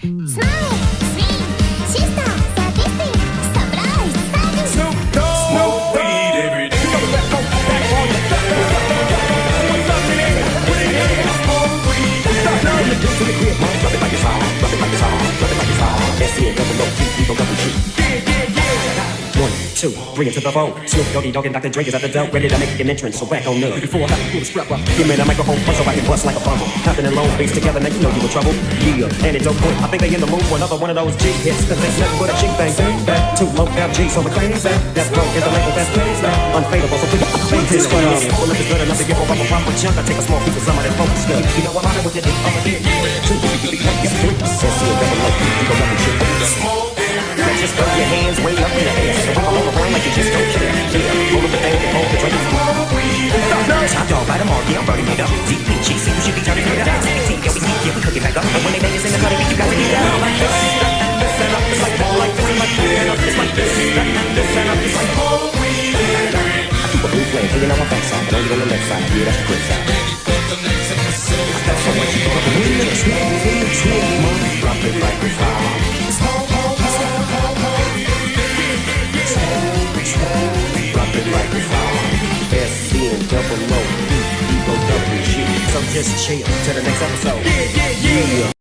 Smile, bring it to the phone. Snoop Doggy Dogg and Dr. Dre is at the door, ready to make an entrance. So back on up. Before I pull the strap up, give me the microphone so I can bust like a bubble. Compton and Long Beach together, now you know you in trouble. Yeah, antidote boy. I think they in the mood for another one of those G hits. Cause there's nothing but a G thing. Back to low FG, so we're crazy. That's broke, is the label that's crazy. Unfadable, so please beat this one up. Well, if it's good enough to give over a proper chunk, I take a small piece of some of that focus stuff. You know I'm out with it, over here. Two, three, one, get three. Says see a double low, you go double shit. Now just throw your hands way up in the air. And all around like you just don't care. Yeah, hold up the thing and hold the drink. Top dog, bite them all, yeah, I'm burning it up. DPG, see you should be turning it up. TBT, yeah, we sneak, yeah, we cook it back up. And when they bang us in the cutting, you got to get down like this. This and up, it's like more like this, like like this. This and up, it's like more. I keep a blue flame hanging on my backside, but only on the left side. Yeah, that's the good side. That's much you gonna believe it. Drop it like it's hot. Drop it like it's hot. And double O, Ego double G. So just chill till the next episode. Yeah, yeah, yeah.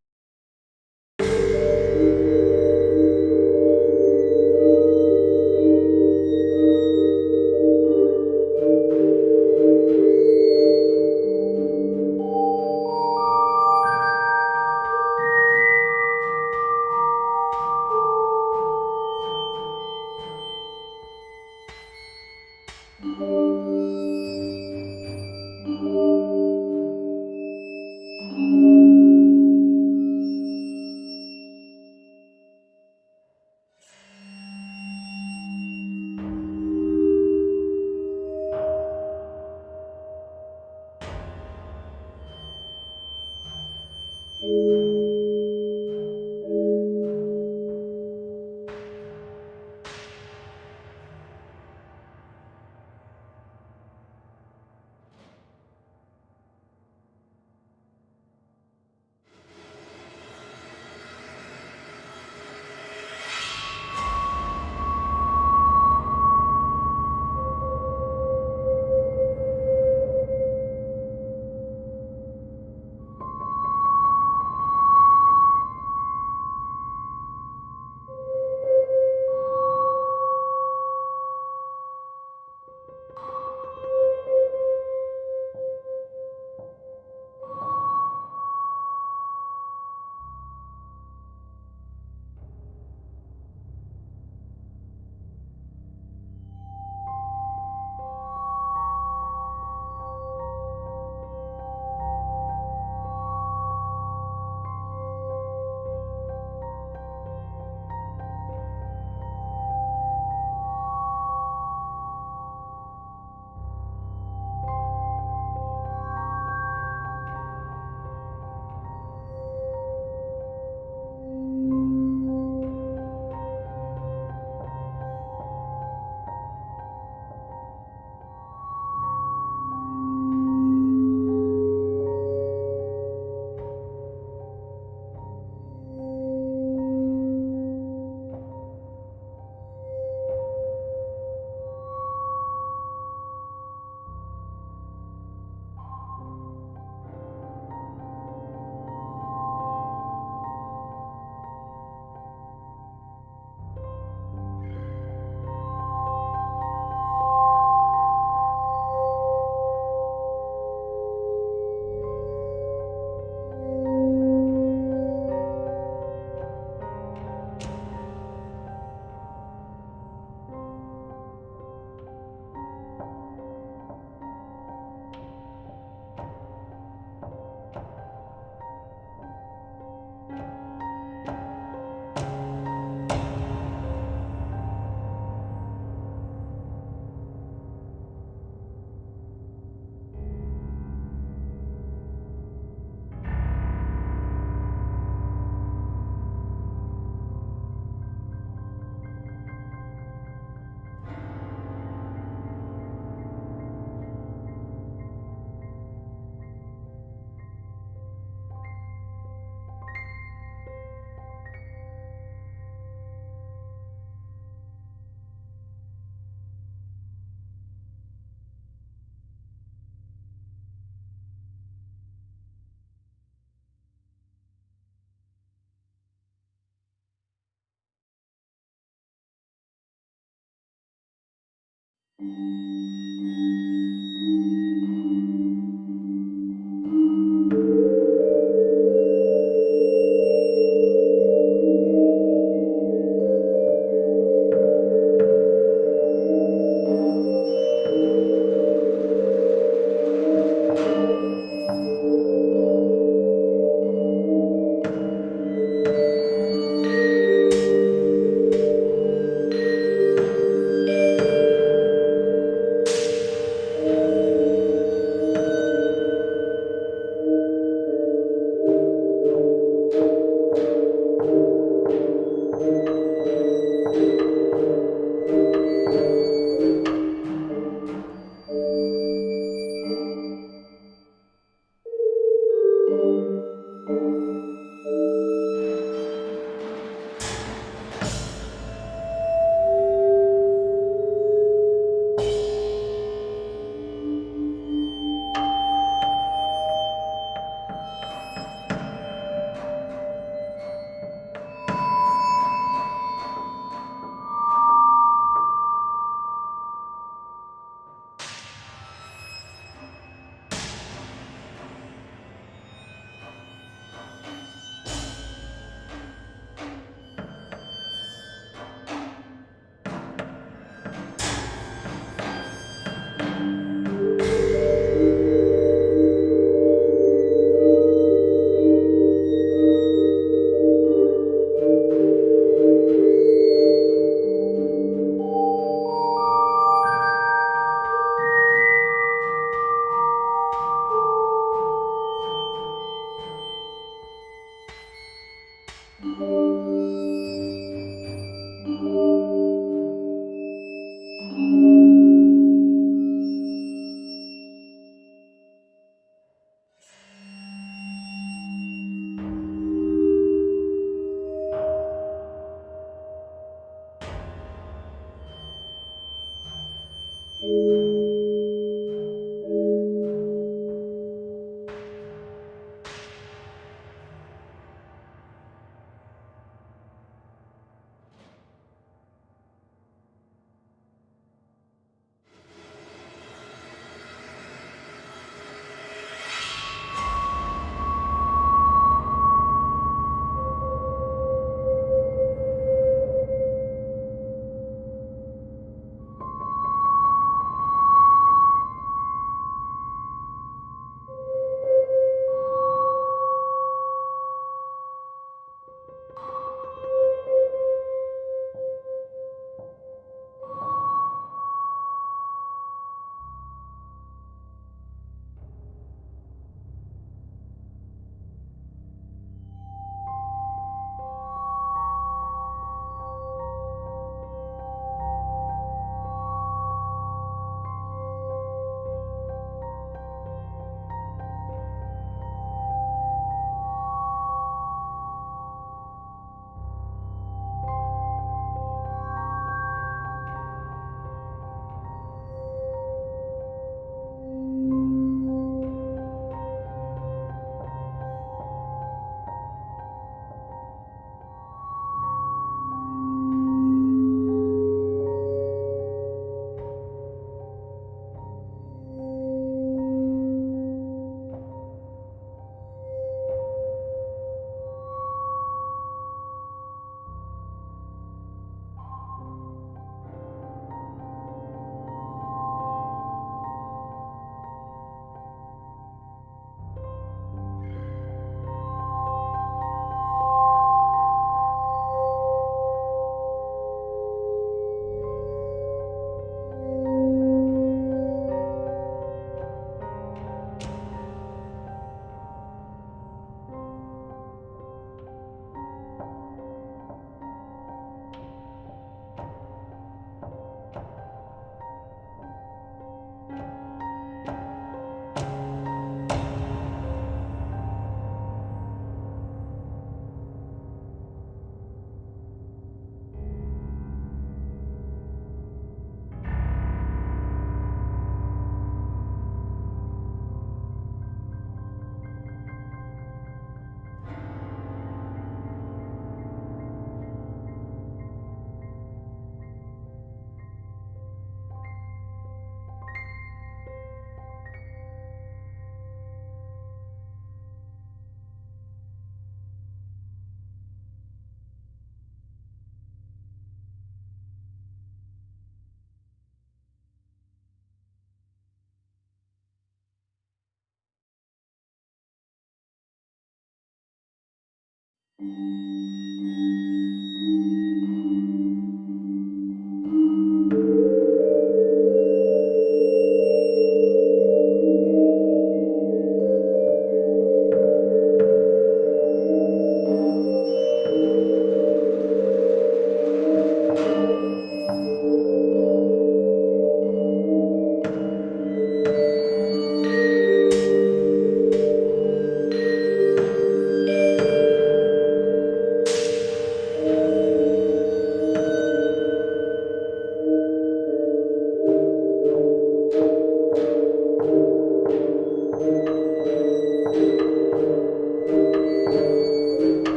Música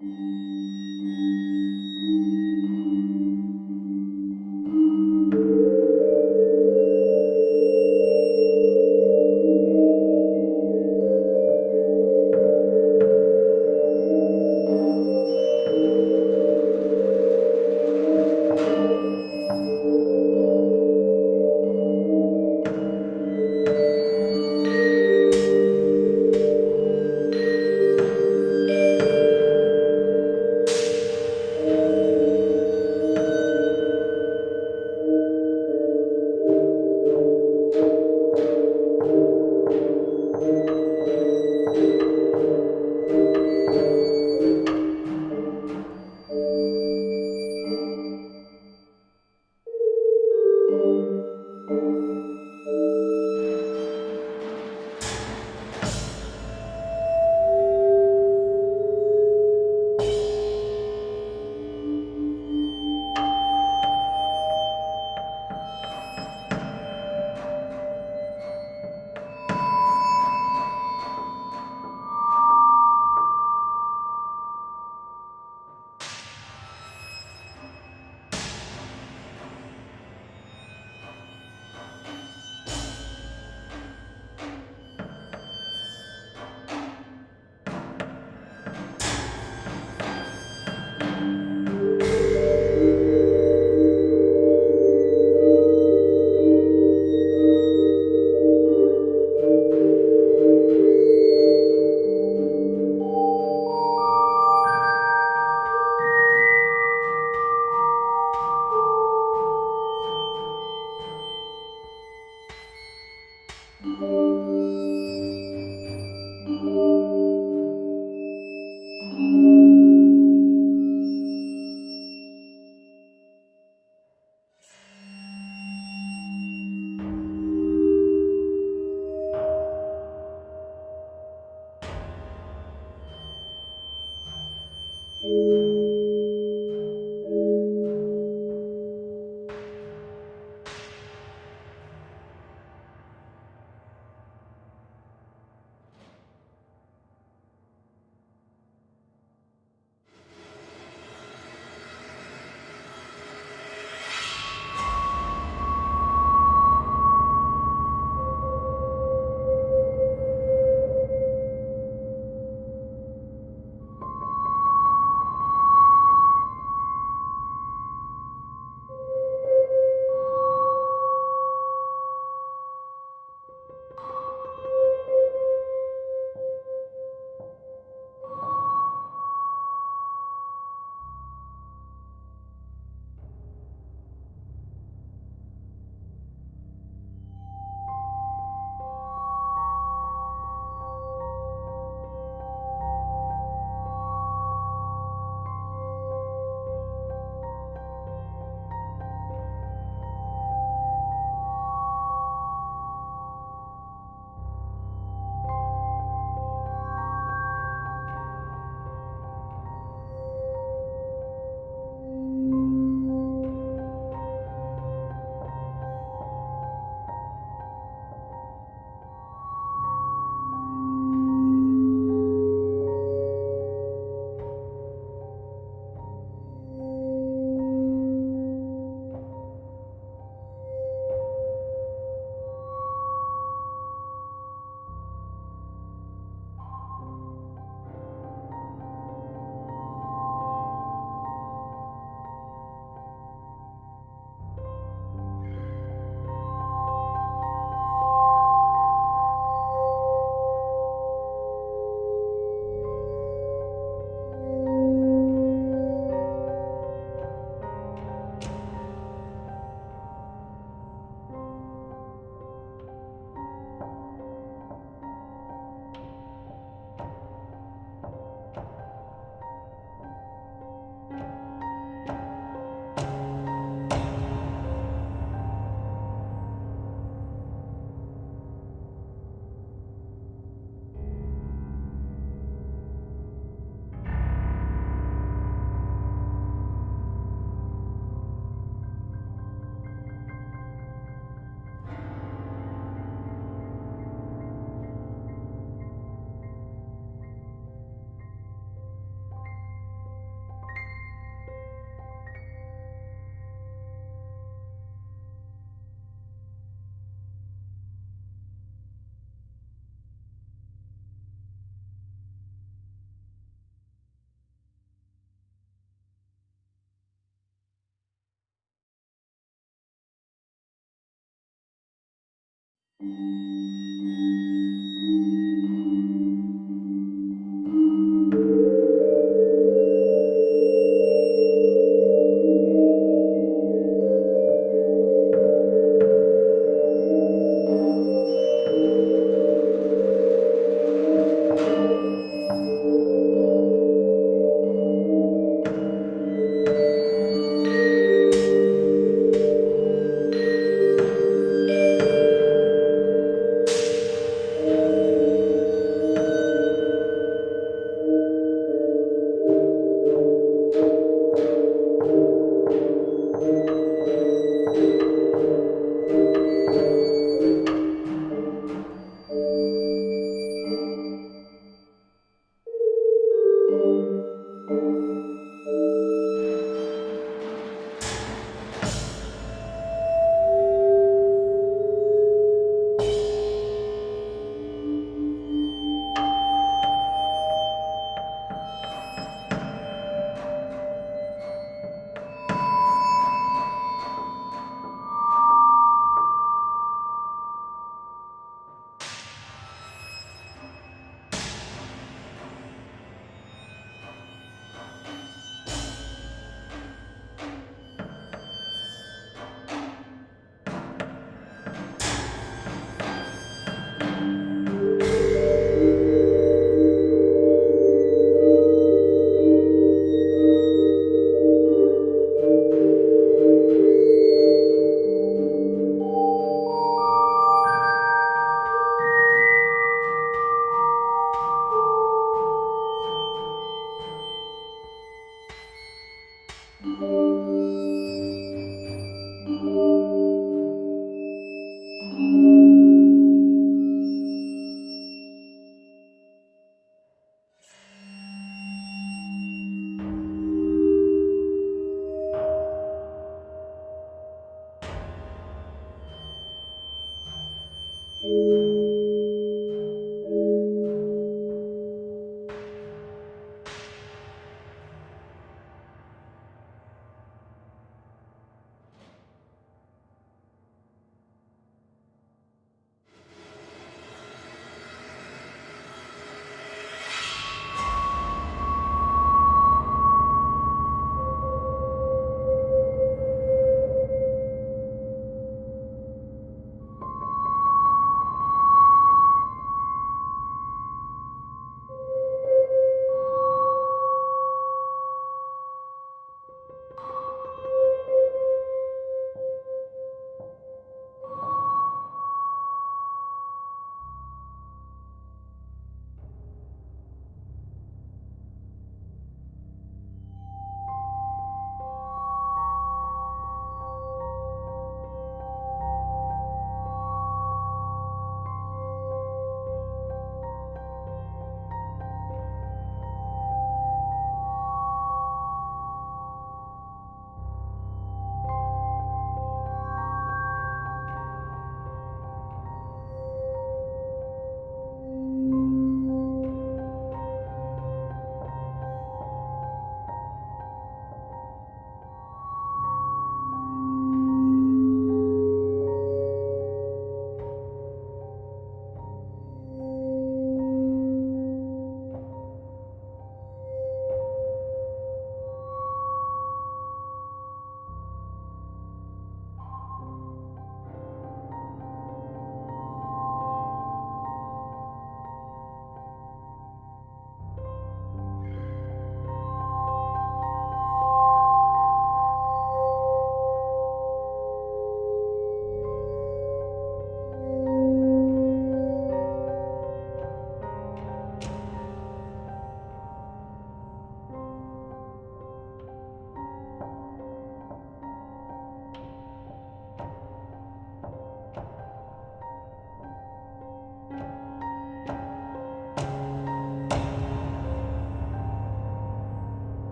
Música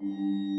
Thank mm -hmm. you.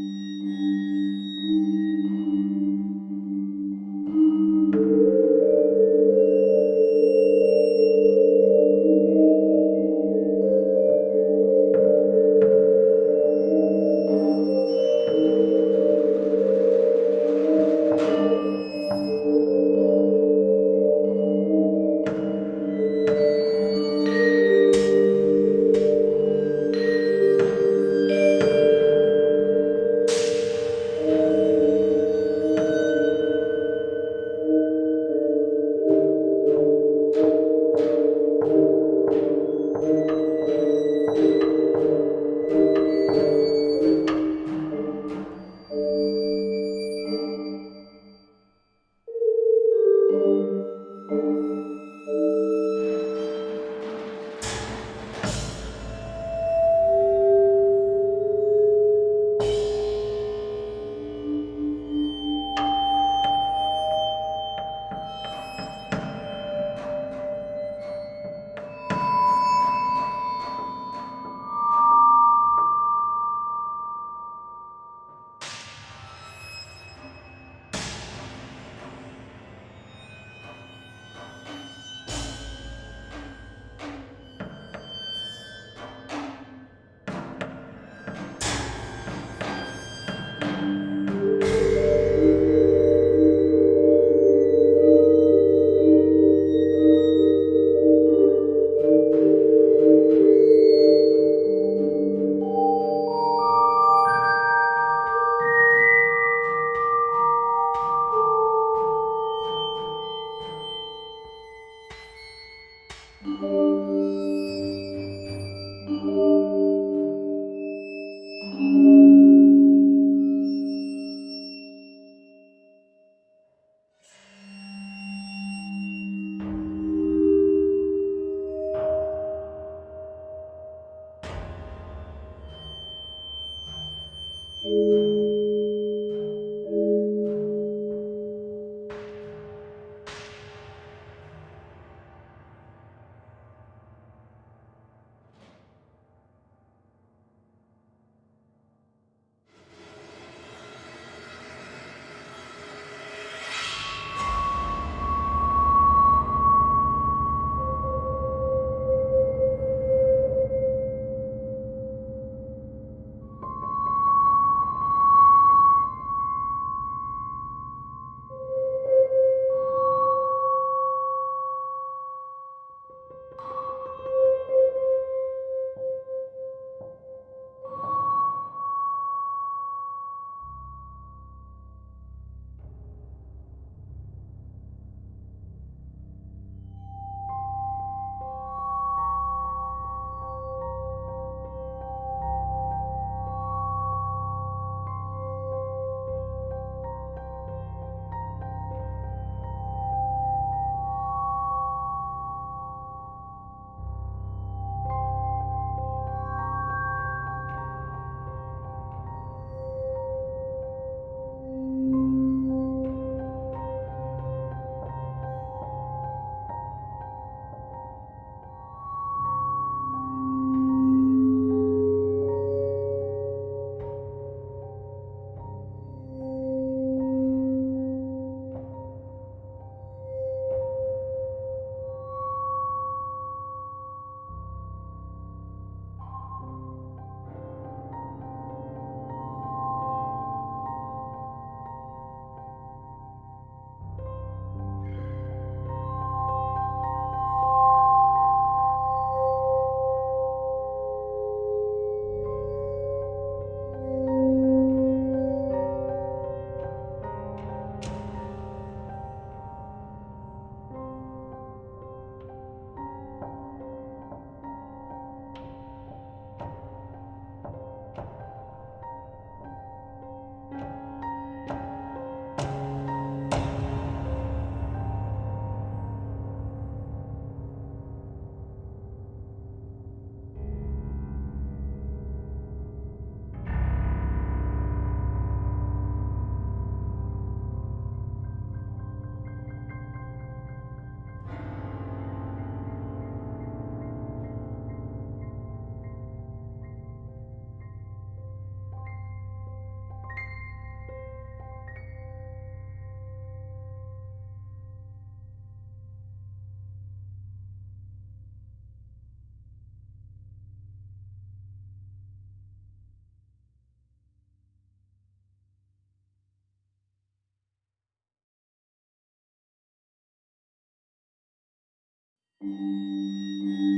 うん。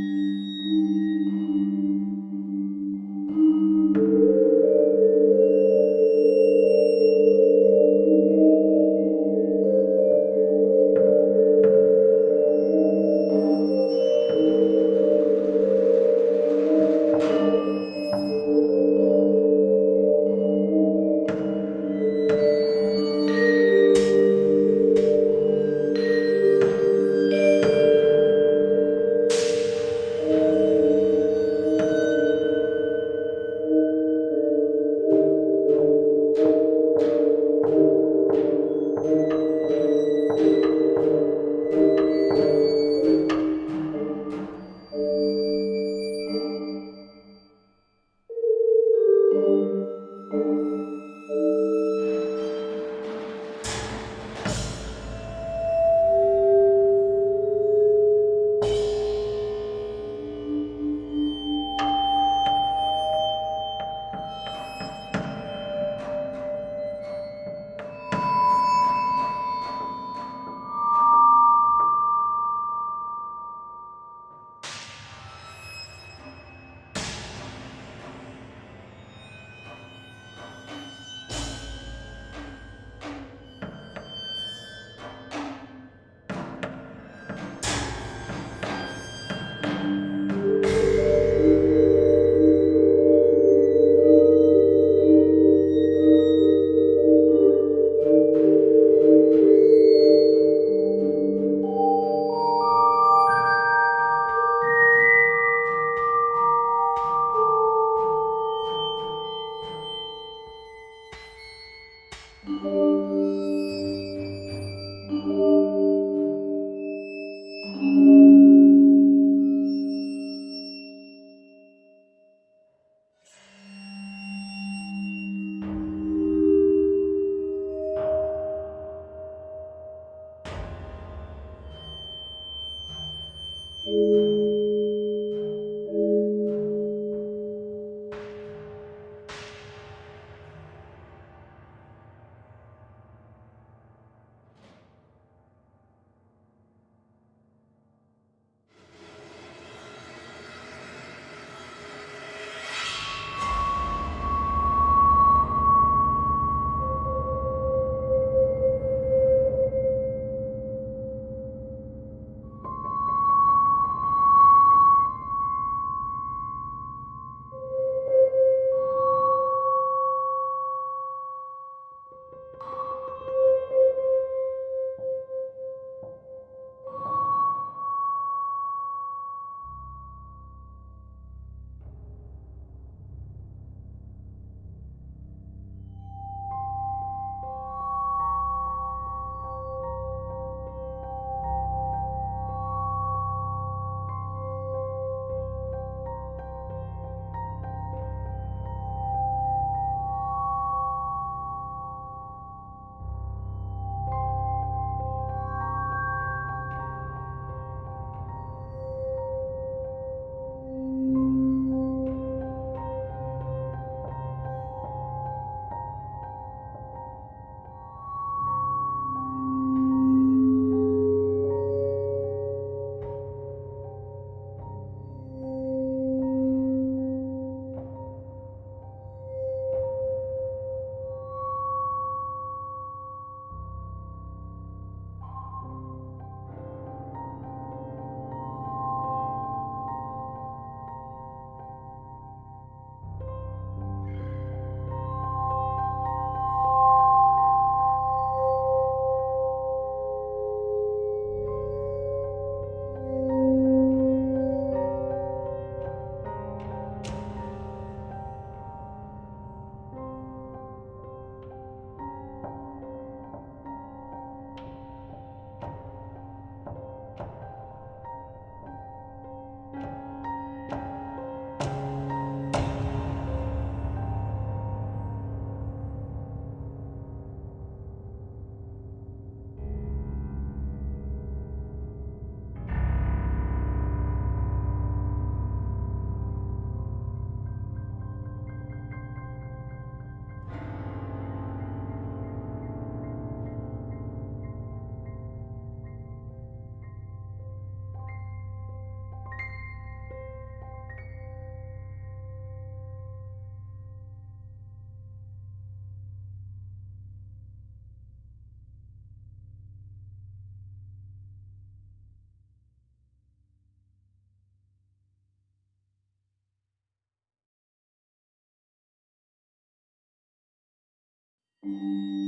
Thank